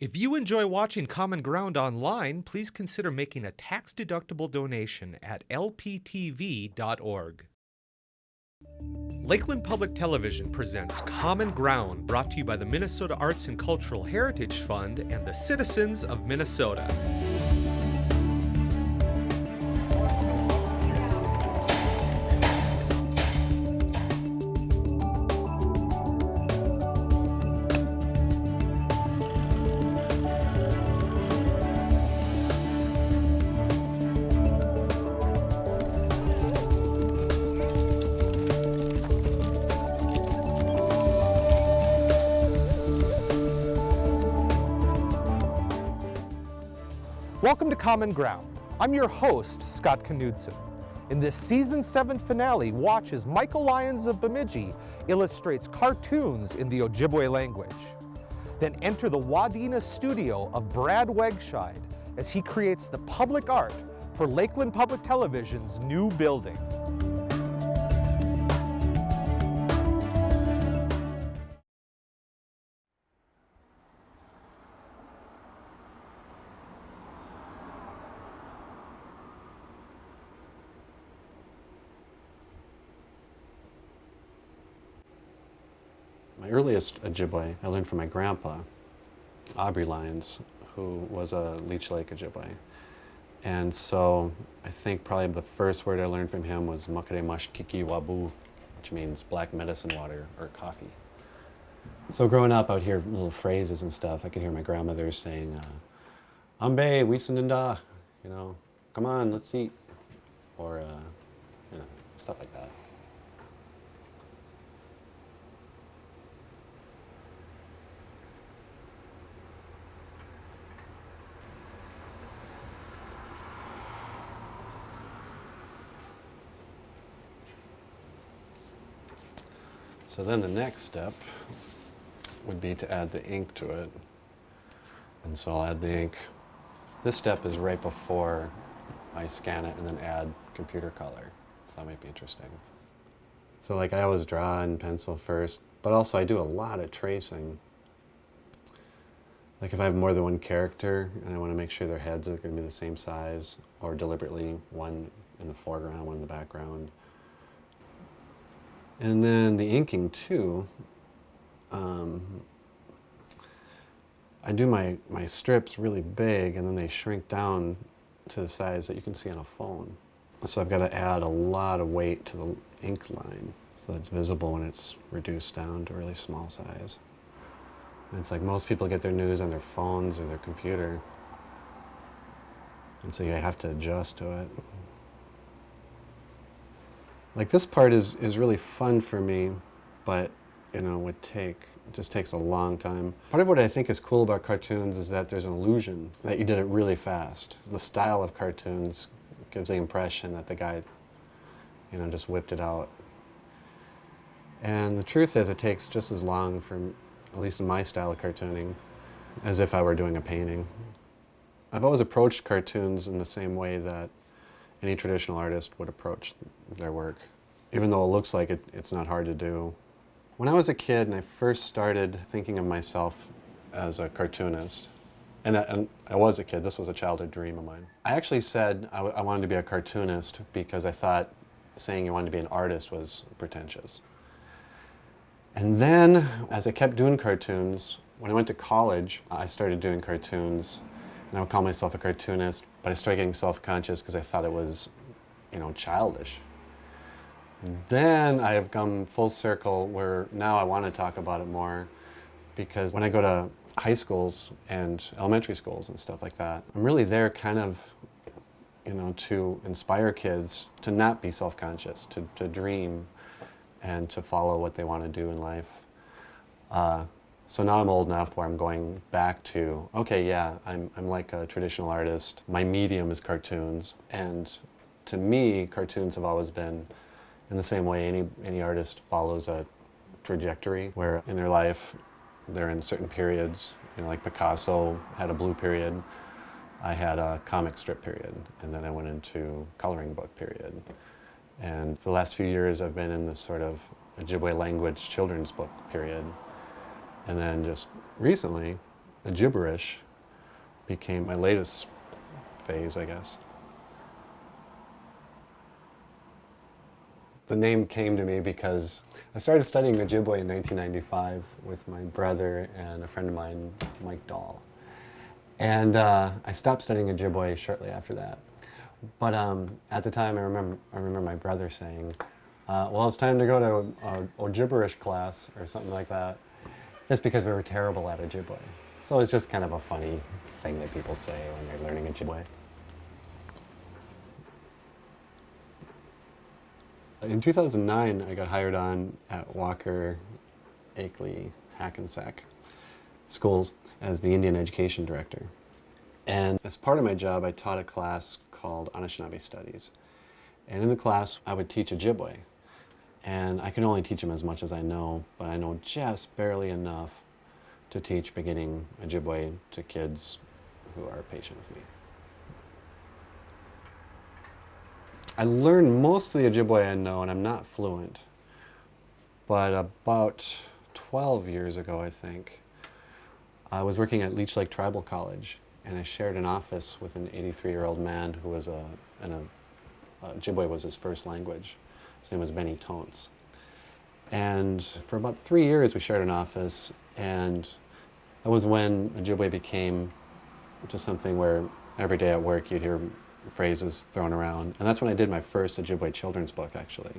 If you enjoy watching Common Ground online, please consider making a tax-deductible donation at lptv.org. Lakeland Public Television presents Common Ground, brought to you by the Minnesota Arts and Cultural Heritage Fund and the citizens of Minnesota. Common Ground. I'm your host, Scott Knudsen. In this season 7 finale, watch as Michael Lyons of Bemidji illustrates cartoons in the Ojibwe language. Then enter the Wadena studio of Brad Wegscheid as he creates the public art for Lakeland Public Television's new building. Earliest Ojibwe I learned from my grandpa, Aubrey Lyons, who was a Leech Lake Ojibwe. And so I think probably the first word I learned from him was Makare Mashkiki Wabu, which means black medicine water or coffee. So growing up, I would hear little phrases and stuff. I could hear my grandmother saying, uh, Ambe, you know, come on, let's eat. Or, uh, you know, stuff like that. So then the next step would be to add the ink to it. And so I'll add the ink. This step is right before I scan it and then add computer color. So that might be interesting. So like I always draw in pencil first, but also I do a lot of tracing. Like if I have more than one character and I want to make sure their heads are going to be the same size, or deliberately one in the foreground, one in the background. And then the inking too, um, I do my, my strips really big and then they shrink down to the size that you can see on a phone. So I've got to add a lot of weight to the ink line so that it's visible when it's reduced down to a really small size. And it's like most people get their news on their phones or their computer. And so you have to adjust to it. Like this part is, is really fun for me, but you know, would take, just takes a long time. Part of what I think is cool about cartoons is that there's an illusion that you did it really fast. The style of cartoons gives the impression that the guy, you know, just whipped it out. And the truth is it takes just as long for, at least in my style of cartooning, as if I were doing a painting. I've always approached cartoons in the same way that any traditional artist would approach their work, even though it looks like it, it's not hard to do. When I was a kid and I first started thinking of myself as a cartoonist, and I, and I was a kid, this was a childhood dream of mine. I actually said I, I wanted to be a cartoonist because I thought saying you wanted to be an artist was pretentious. And then, as I kept doing cartoons, when I went to college, I started doing cartoons, and I would call myself a cartoonist, but I started getting self-conscious because I thought it was, you know, childish. Then I have come full circle where now I want to talk about it more because when I go to high schools and elementary schools and stuff like that, I'm really there kind of, you know, to inspire kids to not be self-conscious, to, to dream and to follow what they want to do in life. Uh, so now I'm old enough where I'm going back to, okay, yeah, I'm, I'm like a traditional artist. My medium is cartoons. And to me, cartoons have always been in the same way any, any artist follows a trajectory where in their life they're in certain periods. You know, like Picasso had a blue period. I had a comic strip period. And then I went into coloring book period. And for the last few years I've been in this sort of Ojibwe language children's book period. And then just recently, Ojibberish became my latest phase, I guess. The name came to me because I started studying Ojibwe in 1995 with my brother and a friend of mine, Mike Dahl. And uh, I stopped studying Ojibwe shortly after that. But um, at the time, I remember, I remember my brother saying, uh, well, it's time to go to a, a class or something like that, just because we were terrible at Ojibwe. So it's just kind of a funny thing that people say when they're learning Ojibwe. In 2009, I got hired on at Walker, Akeley, Hackensack schools as the Indian Education Director. And as part of my job, I taught a class called Anishinaabe Studies. And in the class, I would teach Ojibwe. And I can only teach them as much as I know, but I know just barely enough to teach beginning Ojibwe to kids who are patient with me. I learned most of the Ojibwe I know, and I'm not fluent. But about 12 years ago, I think, I was working at Leech Lake Tribal College, and I shared an office with an 83-year-old man who was a, and a, uh, Ojibwe was his first language. His name was Benny Tontz. And for about three years, we shared an office, and that was when Ojibwe became just something where every day at work you'd hear phrases thrown around. And that's when I did my first Ojibwe children's book, actually.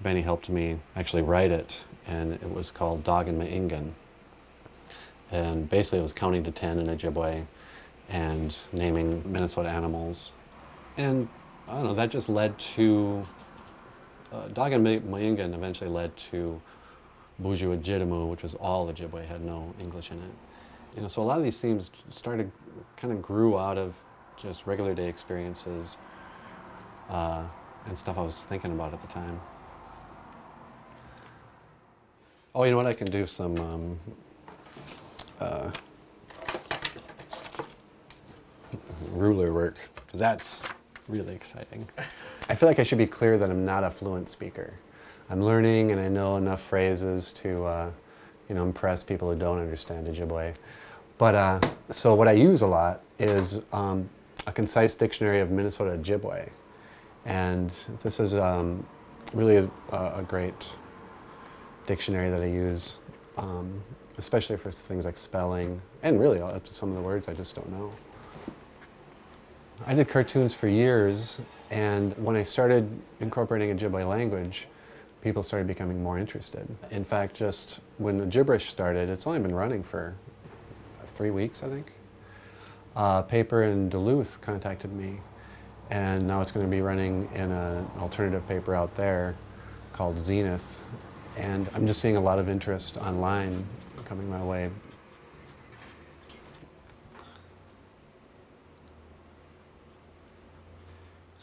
Benny helped me actually write it, and it was called Dog and Maingan. And basically it was counting to 10 in Ojibwe and naming Minnesota animals. And I don't know, that just led to, uh, Dog and Maingan eventually led to Buju Ojitimu, which was all Ojibwe, had no English in it. You know, so a lot of these themes started, kind of grew out of just regular day experiences uh, and stuff I was thinking about at the time. Oh, you know what? I can do some um, uh, ruler work because that's really exciting. I feel like I should be clear that I'm not a fluent speaker. I'm learning and I know enough phrases to, uh, you know, impress people who don't understand Ojibwe. But uh, so what I use a lot is um, a concise dictionary of Minnesota Ojibwe. And this is um, really a, a, great dictionary that I use, um, especially for things like spelling, and really up to some of the words I just don't know. I did cartoons for years, and when I started incorporating Ojibwe language, people started becoming more interested. In fact, just when Ojibberish started, it's only been running for three weeks, I think uh, paper in Duluth contacted me and now it's going to be running in an alternative paper out there called Zenith and I'm just seeing a lot of interest online coming my way.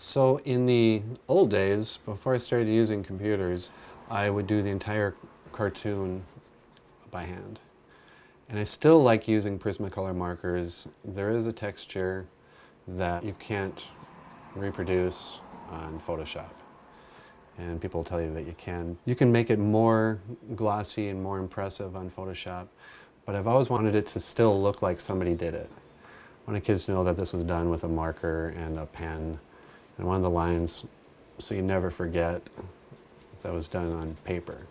So in the old days, before I started using computers, I would do the entire cartoon by hand. And I still like using Prismacolor markers. There is a texture that you can't reproduce on Photoshop. And people tell you that you can. You can make it more glossy and more impressive on Photoshop, but I've always wanted it to still look like somebody did it. I want the kids to know that this was done with a marker and a pen. And one of the lines, so you never forget, that was done on paper.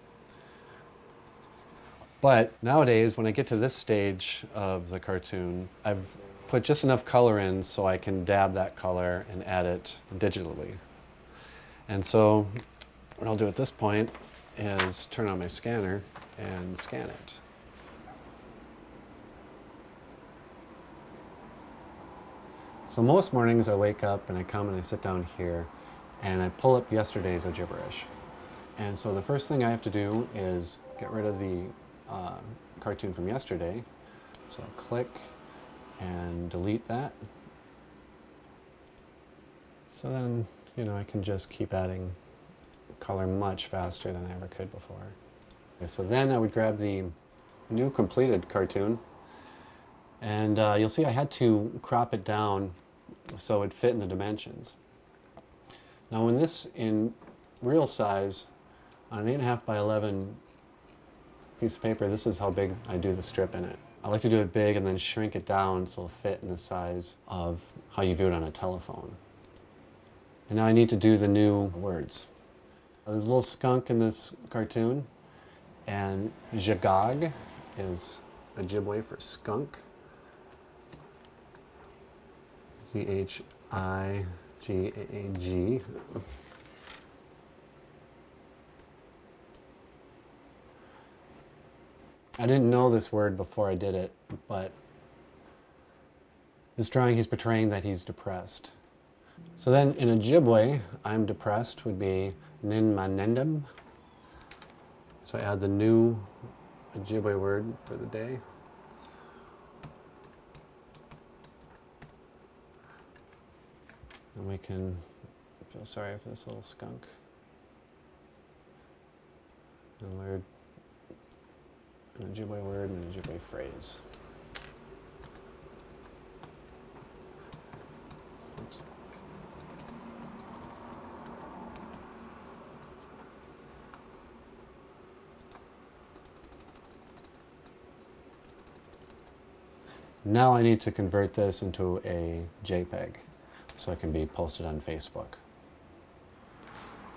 But nowadays, when I get to this stage of the cartoon, I've put just enough color in so I can dab that color and add it digitally. And so what I'll do at this point is turn on my scanner and scan it. So most mornings I wake up and I come and I sit down here and I pull up yesterday's Ojibberish. And so the first thing I have to do is get rid of the uh, cartoon from yesterday. So I'll click and delete that. So then, you know, I can just keep adding color much faster than I ever could before. Okay, so then I would grab the new completed cartoon and uh, you'll see I had to crop it down so it fit in the dimensions. Now when this in real size on an 8.5 by 11 piece of paper, this is how big I do the strip in it. I like to do it big and then shrink it down so it'll fit in the size of how you view it on a telephone. And now I need to do the new words. There's a little skunk in this cartoon, and Zhigaag is Ojibwe for skunk. Z H I G A G. I didn't know this word before I did it, but this drawing he's portraying that he's depressed. So then in Ojibwe, I'm depressed would be "nin Ninmanendum. So I add the new Ojibwe word for the day. And we can feel sorry for this little skunk. And learn an Ojibwe word and an Ojibwe phrase. Now I need to convert this into a JPEG so it can be posted on Facebook.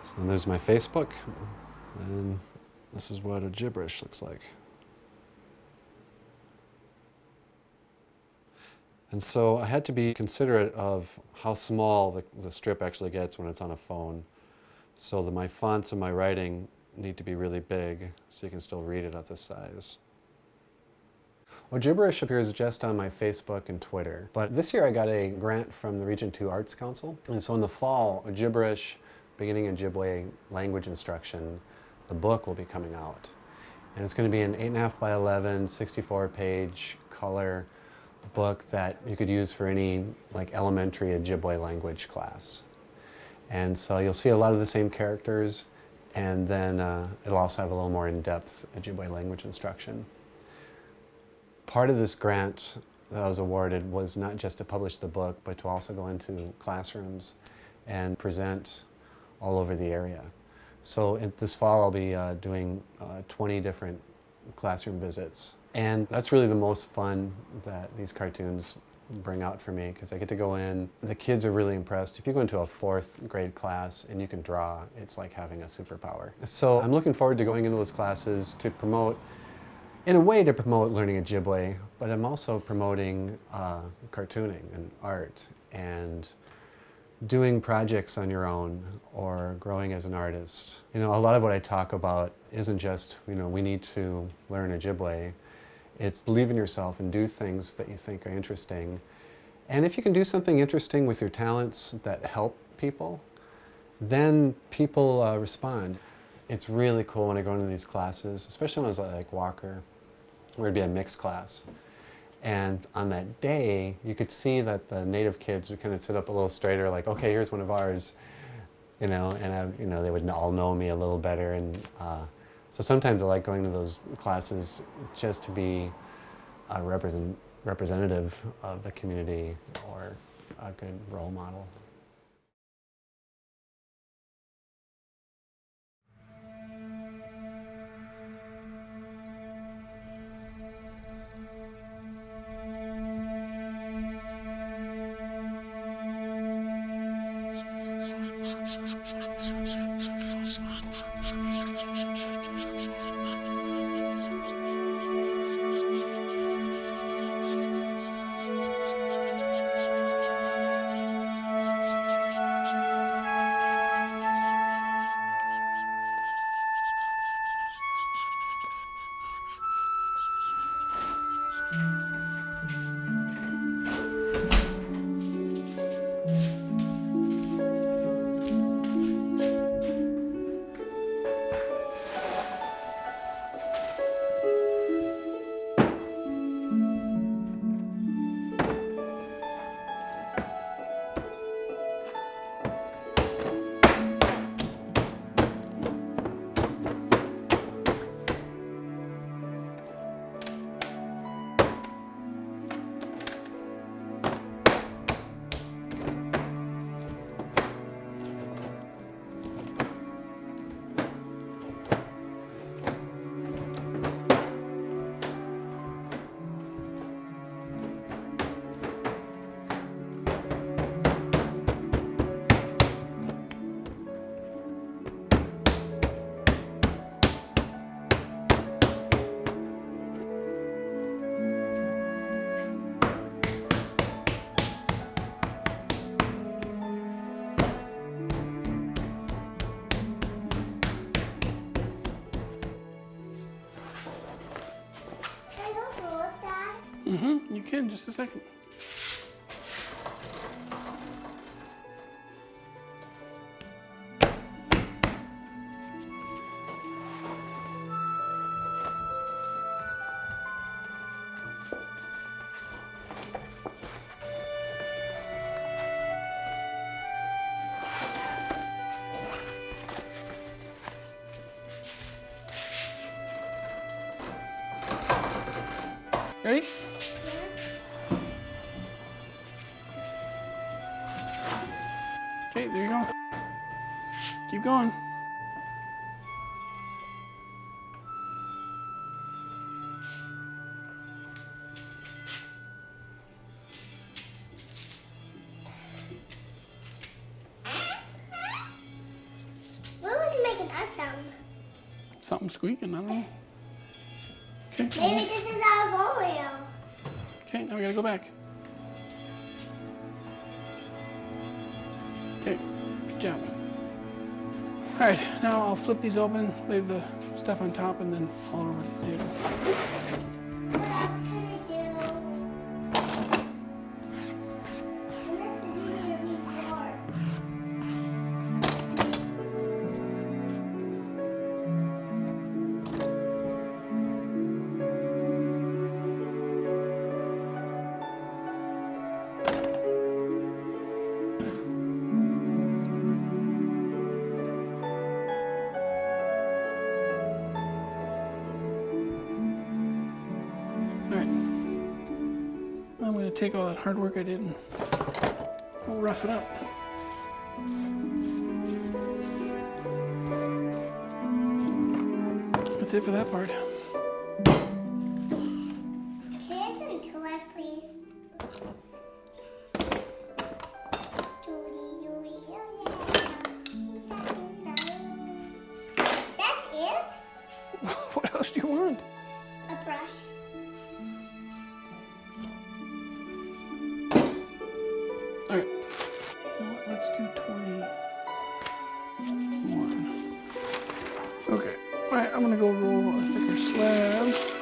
So there's my Facebook, and this is what a Ojibberish looks like. And so I had to be considerate of how small the, the strip actually gets when it's on a phone. So that my fonts and my writing need to be really big so you can still read it at this size. Well, Ojibberish appears just on my Facebook and Twitter, but this year I got a grant from the Region 2 Arts Council, and so in the fall, Ojibberish, beginning Ojibwe language instruction, the book will be coming out. And it's going to be an 8.5 by 11, 64 page color book that you could use for any like elementary Ojibwe language class. And so you'll see a lot of the same characters, and then uh, it'll also have a little more in-depth Ojibwe language instruction part of this grant that I was awarded was not just to publish the book, but to also go into classrooms and present all over the area. So this fall I'll be uh, doing uh, 20 different classroom visits. And that's really the most fun that these cartoons bring out for me because I get to go in. The kids are really impressed. If you go into a fourth grade class and you can draw, it's like having a superpower. So I'm looking forward to going into those classes to promote in a way to promote learning Ojibwe, but I'm also promoting uh, cartooning and art and doing projects on your own or growing as an artist. You know, a lot of what I talk about isn't just, you know, we need to learn Ojibwe. It's believe in yourself and do things that you think are interesting. And if you can do something interesting with your talents that help people, then people uh, respond. It's really cool when I go into these classes, especially when I was like Walker, where it'd be a mixed class. And on that day, you could see that the native kids would kind of sit up a little straighter, like, okay, here's one of ours, you know, and I, you know, they would all know me a little better. And uh, so sometimes I like going to those classes just to be a represent, representative of the community or a good role model. Can. Just a second. Keep going. What was making that sound? Something squeaking, I don't know. Okay, Maybe this is our Oreo. okay, now we gotta go back. All right, now I'll flip these open, leave the stuff on top, and then it over to the table. Take all that hard work I did and rough it up. That's it for that part. Let's do 21. Okay. All right, I'm gonna go roll a thicker slab.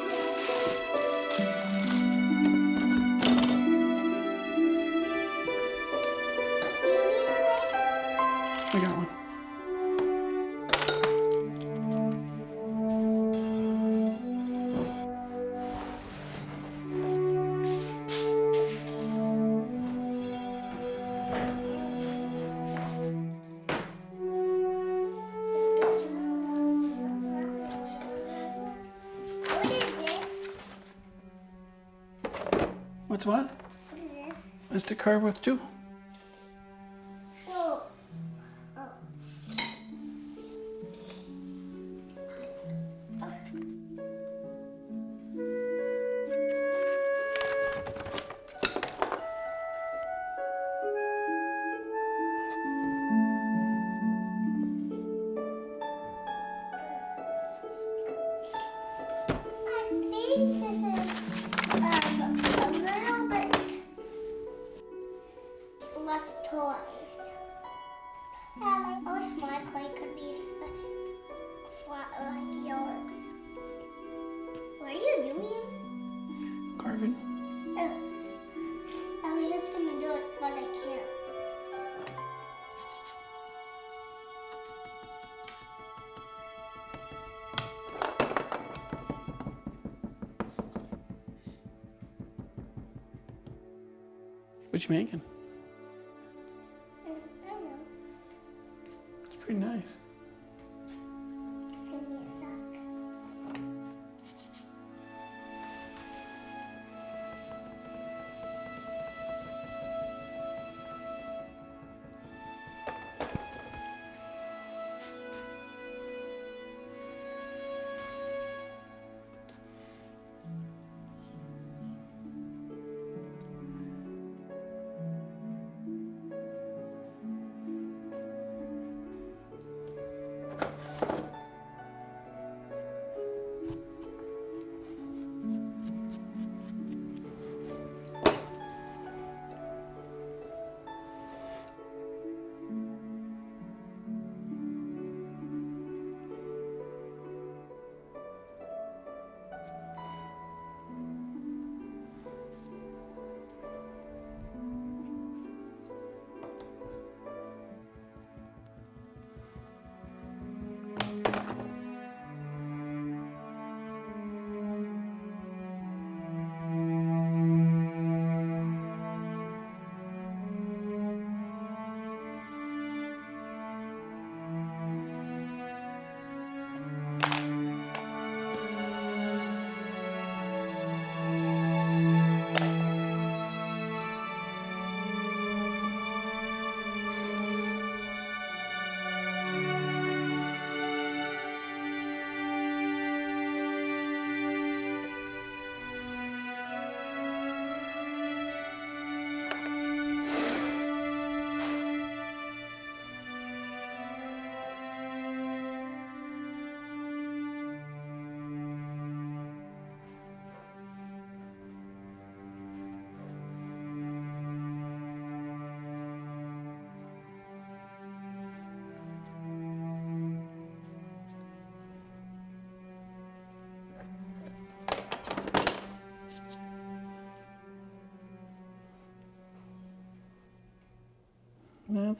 With too. What you making? It's pretty nice.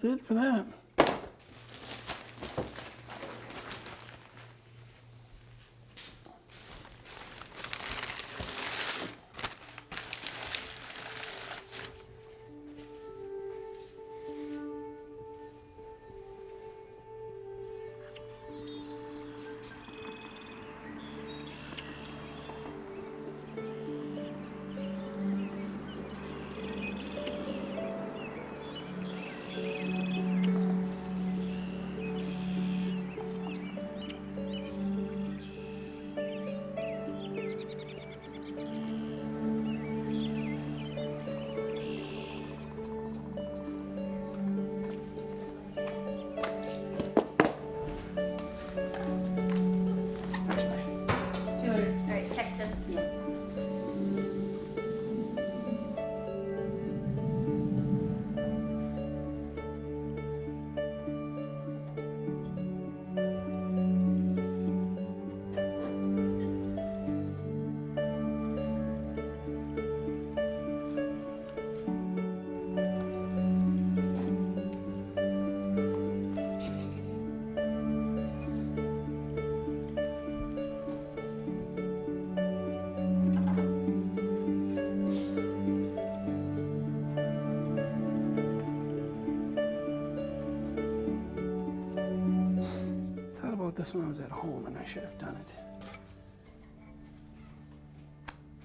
It for that. This when I was at home, and I should have done it.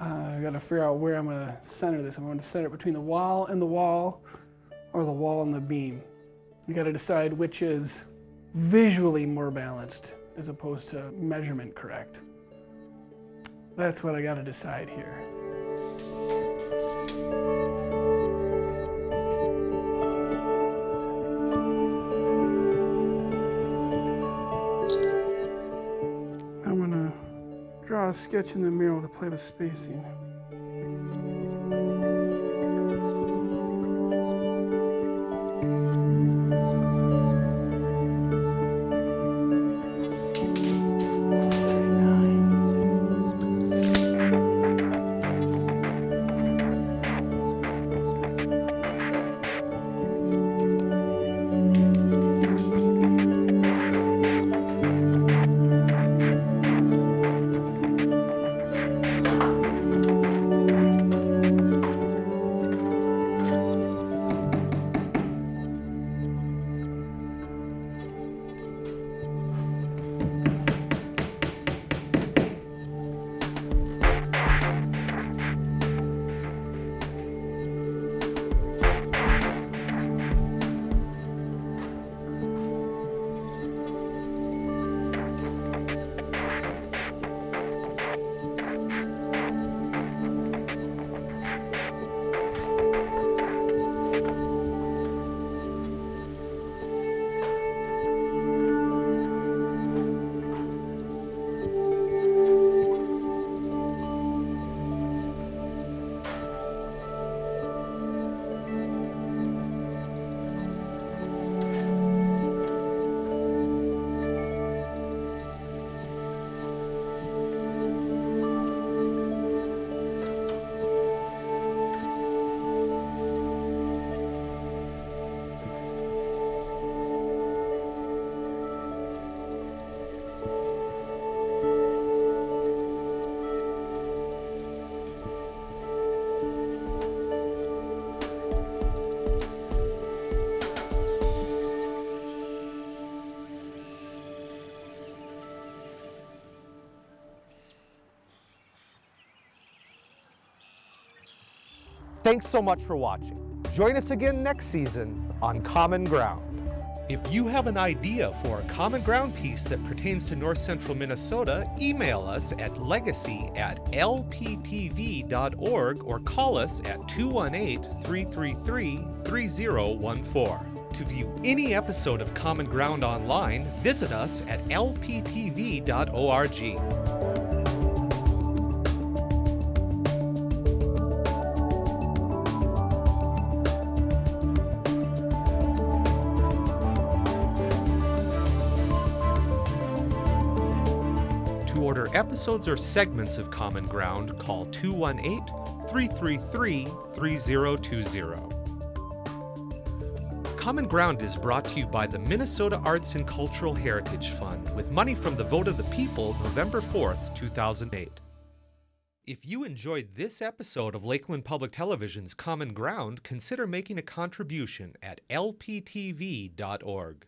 Uh, I gotta figure out where I'm gonna center this. I'm gonna center it between the wall and the wall, or the wall and the beam. You gotta decide which is visually more balanced as opposed to measurement correct. That's what I gotta decide here. Draw a sketch in the mirror to play with spacing. Thanks so much for watching. Join us again next season on Common Ground. If you have an idea for a Common Ground piece that pertains to North Central Minnesota, email us at legacy at lptv.org or call us at 218 333 3014. To view any episode of Common Ground online, visit us at lptv.org. episodes or segments of Common Ground, call 218 333 3020. Common Ground is brought to you by the Minnesota Arts and Cultural Heritage Fund with money from the vote of the people November 4th, 2008. If you enjoyed this episode of Lakeland Public Television's Common Ground, consider making a contribution at lptv.org.